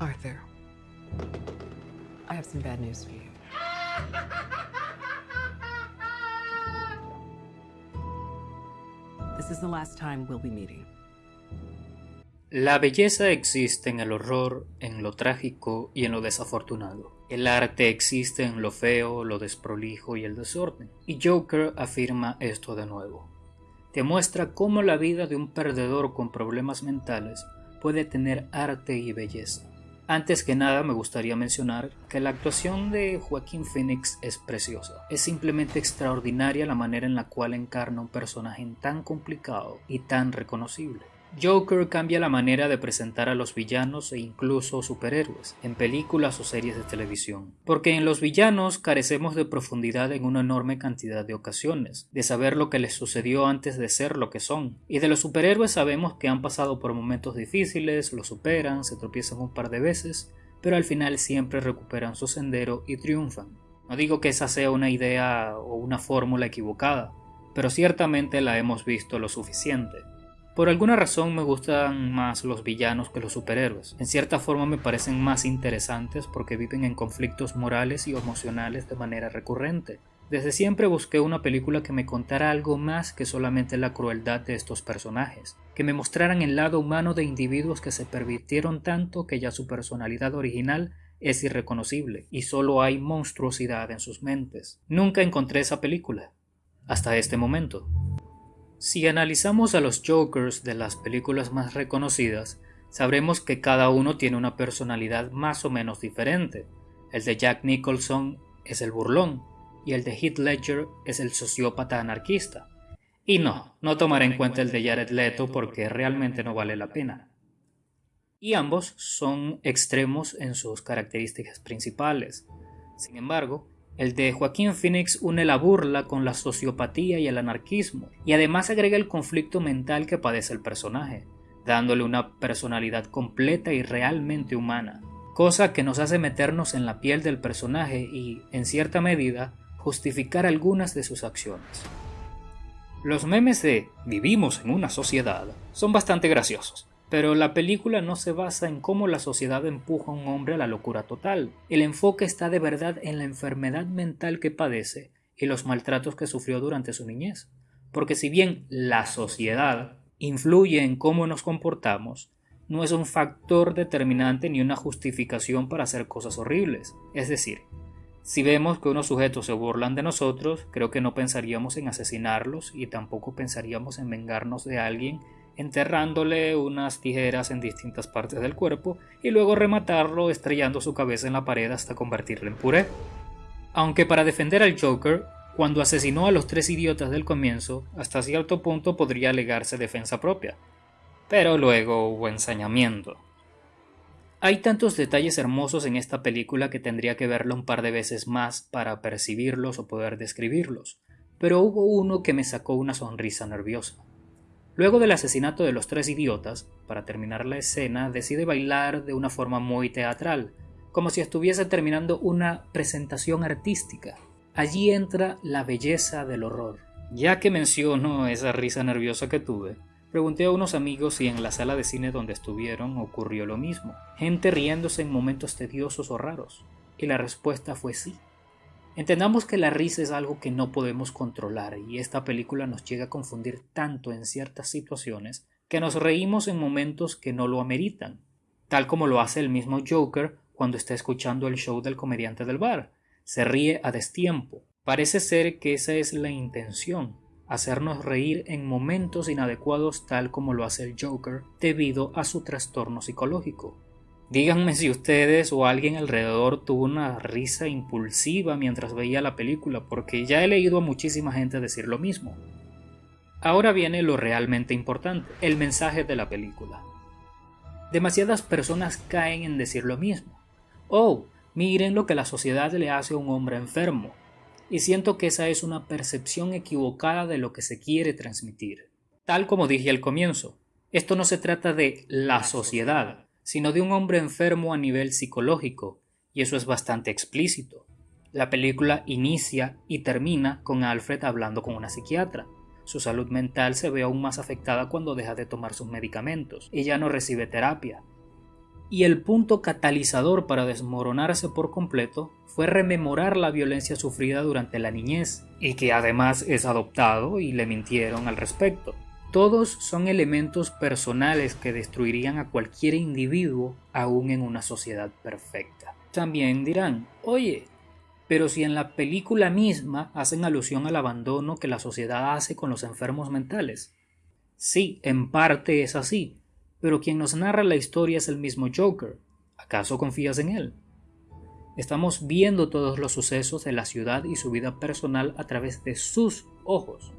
Arthur, I have some bad news for you. This is the last time we'll be. La belleza existe en el horror, en lo trágico y en lo desafortunado. El arte existe en lo feo, lo desprolijo y el desorden. Y Joker afirma esto de nuevo. Te muestra cómo la vida de un perdedor con problemas mentales puede tener arte y belleza. Antes que nada me gustaría mencionar que la actuación de Joaquín Phoenix es preciosa. Es simplemente extraordinaria la manera en la cual encarna un personaje tan complicado y tan reconocible. Joker cambia la manera de presentar a los villanos e incluso superhéroes en películas o series de televisión, porque en los villanos carecemos de profundidad en una enorme cantidad de ocasiones, de saber lo que les sucedió antes de ser lo que son, y de los superhéroes sabemos que han pasado por momentos difíciles, lo superan, se tropiezan un par de veces, pero al final siempre recuperan su sendero y triunfan. No digo que esa sea una idea o una fórmula equivocada, pero ciertamente la hemos visto lo suficiente. Por alguna razón me gustan más los villanos que los superhéroes. En cierta forma me parecen más interesantes porque viven en conflictos morales y emocionales de manera recurrente. Desde siempre busqué una película que me contara algo más que solamente la crueldad de estos personajes, que me mostraran el lado humano de individuos que se pervirtieron tanto que ya su personalidad original es irreconocible y solo hay monstruosidad en sus mentes. Nunca encontré esa película, hasta este momento. Si analizamos a los Jokers de las películas más reconocidas, sabremos que cada uno tiene una personalidad más o menos diferente. El de Jack Nicholson es el burlón y el de Heath Ledger es el sociópata anarquista. Y no, no tomaré en cuenta el de Jared Leto porque realmente no vale la pena. Y ambos son extremos en sus características principales. Sin embargo, el de Joaquín Phoenix une la burla con la sociopatía y el anarquismo, y además agrega el conflicto mental que padece el personaje, dándole una personalidad completa y realmente humana, cosa que nos hace meternos en la piel del personaje y, en cierta medida, justificar algunas de sus acciones. Los memes de vivimos en una sociedad son bastante graciosos, pero la película no se basa en cómo la sociedad empuja a un hombre a la locura total. El enfoque está de verdad en la enfermedad mental que padece y los maltratos que sufrió durante su niñez. Porque si bien la sociedad influye en cómo nos comportamos, no es un factor determinante ni una justificación para hacer cosas horribles. Es decir, si vemos que unos sujetos se burlan de nosotros, creo que no pensaríamos en asesinarlos y tampoco pensaríamos en vengarnos de alguien enterrándole unas tijeras en distintas partes del cuerpo y luego rematarlo estrellando su cabeza en la pared hasta convertirlo en puré. Aunque para defender al Joker, cuando asesinó a los tres idiotas del comienzo, hasta cierto punto podría alegarse defensa propia. Pero luego hubo ensañamiento. Hay tantos detalles hermosos en esta película que tendría que verla un par de veces más para percibirlos o poder describirlos, pero hubo uno que me sacó una sonrisa nerviosa. Luego del asesinato de los tres idiotas, para terminar la escena, decide bailar de una forma muy teatral, como si estuviese terminando una presentación artística. Allí entra la belleza del horror. Ya que menciono esa risa nerviosa que tuve, pregunté a unos amigos si en la sala de cine donde estuvieron ocurrió lo mismo, gente riéndose en momentos tediosos o raros, y la respuesta fue sí. Entendamos que la risa es algo que no podemos controlar y esta película nos llega a confundir tanto en ciertas situaciones que nos reímos en momentos que no lo ameritan, tal como lo hace el mismo Joker cuando está escuchando el show del comediante del bar. Se ríe a destiempo. Parece ser que esa es la intención, hacernos reír en momentos inadecuados tal como lo hace el Joker debido a su trastorno psicológico. Díganme si ustedes o alguien alrededor tuvo una risa impulsiva mientras veía la película, porque ya he leído a muchísima gente decir lo mismo. Ahora viene lo realmente importante, el mensaje de la película. Demasiadas personas caen en decir lo mismo. Oh, miren lo que la sociedad le hace a un hombre enfermo. Y siento que esa es una percepción equivocada de lo que se quiere transmitir. Tal como dije al comienzo, esto no se trata de la sociedad, sino de un hombre enfermo a nivel psicológico, y eso es bastante explícito. La película inicia y termina con Alfred hablando con una psiquiatra. Su salud mental se ve aún más afectada cuando deja de tomar sus medicamentos y ya no recibe terapia. y el punto catalizador para desmoronarse por completo fue rememorar la violencia sufrida durante la niñez y que además es adoptado y le mintieron al respecto. Todos son elementos personales que destruirían a cualquier individuo aún en una sociedad perfecta. También dirán, oye, pero si en la película misma hacen alusión al abandono que la sociedad hace con los enfermos mentales. Sí, en parte es así, pero quien nos narra la historia es el mismo Joker. ¿Acaso confías en él? Estamos viendo todos los sucesos de la ciudad y su vida personal a través de sus ojos.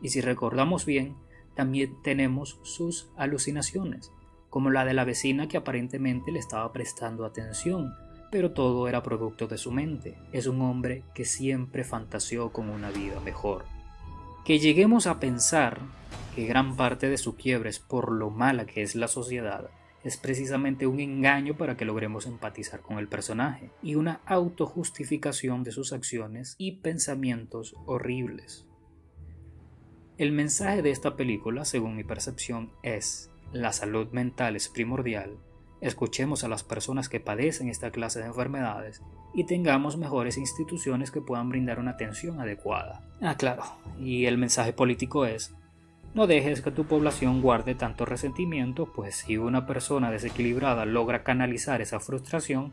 Y si recordamos bien, también tenemos sus alucinaciones, como la de la vecina que aparentemente le estaba prestando atención, pero todo era producto de su mente. Es un hombre que siempre fantaseó con una vida mejor. Que lleguemos a pensar que gran parte de su quiebre es por lo mala que es la sociedad, es precisamente un engaño para que logremos empatizar con el personaje y una autojustificación de sus acciones y pensamientos horribles. El mensaje de esta película, según mi percepción, es la salud mental es primordial, escuchemos a las personas que padecen esta clase de enfermedades y tengamos mejores instituciones que puedan brindar una atención adecuada. Ah, claro, y el mensaje político es no dejes que tu población guarde tanto resentimiento, pues si una persona desequilibrada logra canalizar esa frustración,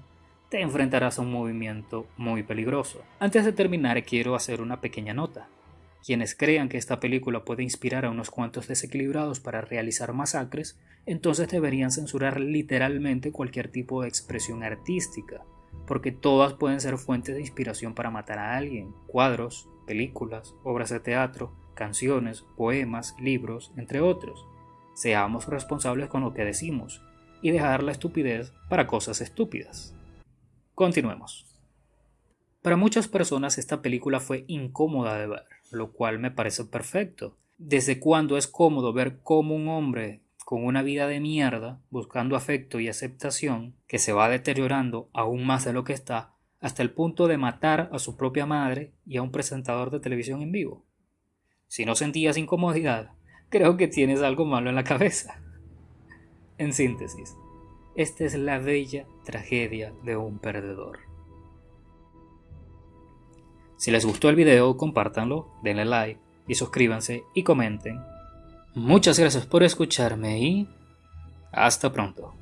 te enfrentarás a un movimiento muy peligroso. Antes de terminar quiero hacer una pequeña nota. Quienes crean que esta película puede inspirar a unos cuantos desequilibrados para realizar masacres, entonces deberían censurar literalmente cualquier tipo de expresión artística, porque todas pueden ser fuentes de inspiración para matar a alguien, cuadros, películas, obras de teatro, canciones, poemas, libros, entre otros. Seamos responsables con lo que decimos y dejar la estupidez para cosas estúpidas. Continuemos. Para muchas personas esta película fue incómoda de ver lo cual me parece perfecto. ¿Desde cuándo es cómodo ver cómo un hombre con una vida de mierda, buscando afecto y aceptación, que se va deteriorando aún más de lo que está, hasta el punto de matar a su propia madre y a un presentador de televisión en vivo? Si no sentías incomodidad, creo que tienes algo malo en la cabeza. En síntesis, esta es la bella tragedia de un perdedor. Si les gustó el video, compártanlo, denle like y suscríbanse y comenten. Muchas gracias por escucharme y hasta pronto.